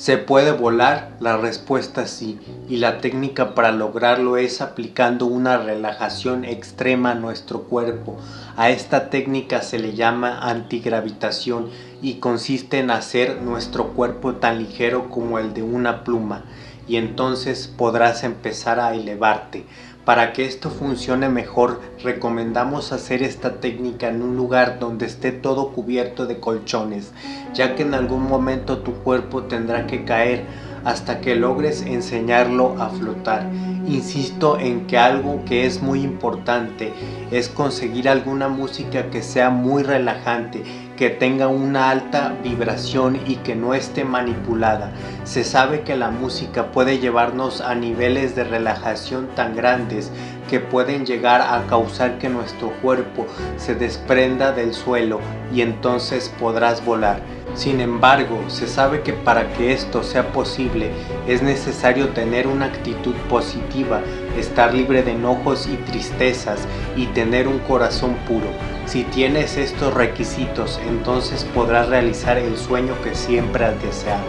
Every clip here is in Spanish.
¿Se puede volar? La respuesta es sí, y la técnica para lograrlo es aplicando una relajación extrema a nuestro cuerpo. A esta técnica se le llama antigravitación y consiste en hacer nuestro cuerpo tan ligero como el de una pluma, y entonces podrás empezar a elevarte. Para que esto funcione mejor, recomendamos hacer esta técnica en un lugar donde esté todo cubierto de colchones, ya que en algún momento tu cuerpo tendrá que caer hasta que logres enseñarlo a flotar. Insisto en que algo que es muy importante es conseguir alguna música que sea muy relajante, que tenga una alta vibración y que no esté manipulada. Se sabe que la música puede llevarnos a niveles de relajación tan grandes que pueden llegar a causar que nuestro cuerpo se desprenda del suelo y entonces podrás volar. Sin embargo, se sabe que para que esto sea posible es necesario tener una actitud positiva, estar libre de enojos y tristezas y tener un corazón puro. Si tienes estos requisitos, entonces podrás realizar el sueño que siempre has deseado,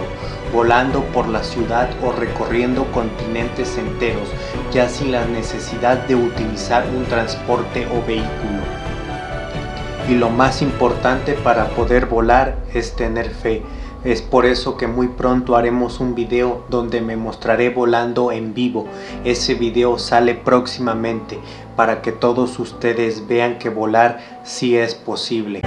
volando por la ciudad o recorriendo continentes enteros, ya sin la necesidad de utilizar un transporte o vehículo y lo más importante para poder volar es tener fe. Es por eso que muy pronto haremos un video donde me mostraré volando en vivo. Ese video sale próximamente para que todos ustedes vean que volar sí es posible.